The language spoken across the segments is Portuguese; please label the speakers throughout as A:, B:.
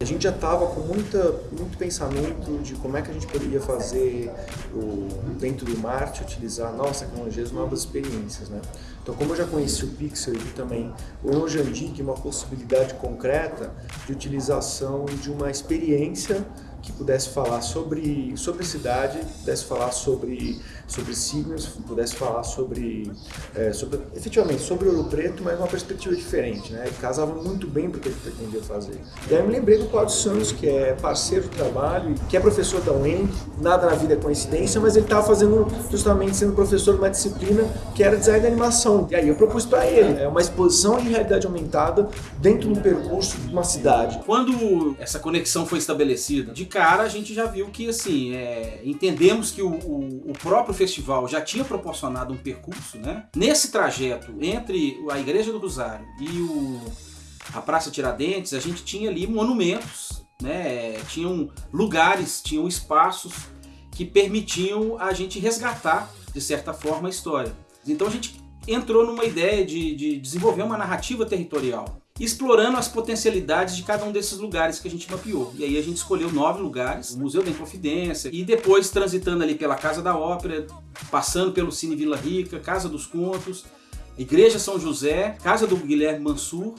A: A gente já estava com muita, muito pensamento de como é que a gente poderia fazer o, dentro do Marte, utilizar novas tecnologias, novas experiências. Né? Então, como eu já conheci o Pixel e também o Jandik, uma possibilidade concreta de utilização de uma experiência que pudesse falar sobre, sobre cidade, pudesse falar sobre, sobre signos, pudesse falar sobre, é, sobre, efetivamente, sobre Ouro Preto, mas uma perspectiva diferente, né? Casava muito bem para o que ele pretendia fazer. E aí eu me lembrei do Claudio Santos, que é parceiro de trabalho, que é professor da UEM, nada na vida é coincidência, mas ele estava fazendo, justamente sendo professor de uma disciplina que era design de animação. E aí eu propus para ele, é uma exposição em realidade aumentada dentro do percurso de uma cidade.
B: Quando essa conexão foi estabelecida, de cara a gente já viu que assim, é, entendemos que o, o, o, próprio festival já tinha proporcionado um percurso, né? Nesse trajeto entre a Igreja do Rosário e o, a Praça Tiradentes, a gente tinha ali monumentos, né? Tinham lugares, tinham espaços que permitiam a gente resgatar, de certa forma, a história. Então a gente entrou numa ideia de, de desenvolver uma narrativa territorial explorando as potencialidades de cada um desses lugares que a gente mapeou. E aí a gente escolheu nove lugares, o Museu da Inconfidência, e depois transitando ali pela Casa da Ópera, passando pelo Cine Vila Rica, Casa dos Contos, Igreja São José, Casa do Guilherme Mansur,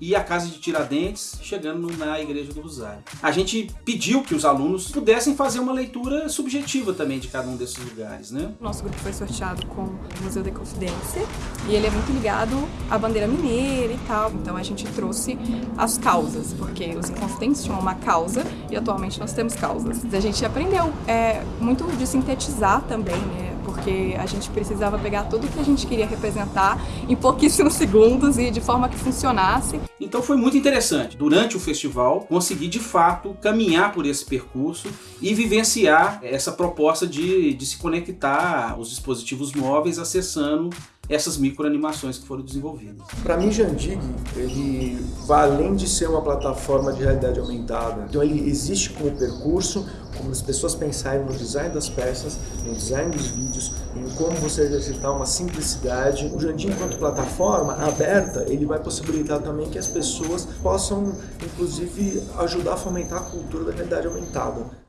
B: e a Casa de Tiradentes, chegando na Igreja do Rosário. A gente pediu que os alunos pudessem fazer uma leitura subjetiva também de cada um desses lugares, né?
C: Nosso grupo foi sorteado com o Museu da Confidência e ele é muito ligado à bandeira mineira e tal, então a gente trouxe as causas, porque os Inconfidentes tinham uma causa e atualmente nós temos causas. A gente aprendeu é, muito de sintetizar também, né? Porque a gente precisava pegar tudo que a gente queria representar em pouquíssimos segundos e de forma que funcionasse.
B: Então foi muito interessante, durante o festival, conseguir de fato caminhar por esse percurso e vivenciar essa proposta de, de se conectar aos dispositivos móveis acessando essas microanimações que foram desenvolvidas.
A: Para mim, Jandig, ele além de ser uma plataforma de realidade aumentada. Então ele existe como percurso, como as pessoas pensarem no design das peças, no design dos vídeos, em como você exercitar uma simplicidade. O Jandim, enquanto plataforma aberta, ele vai possibilitar também que as pessoas possam, inclusive, ajudar a fomentar a cultura da realidade aumentada.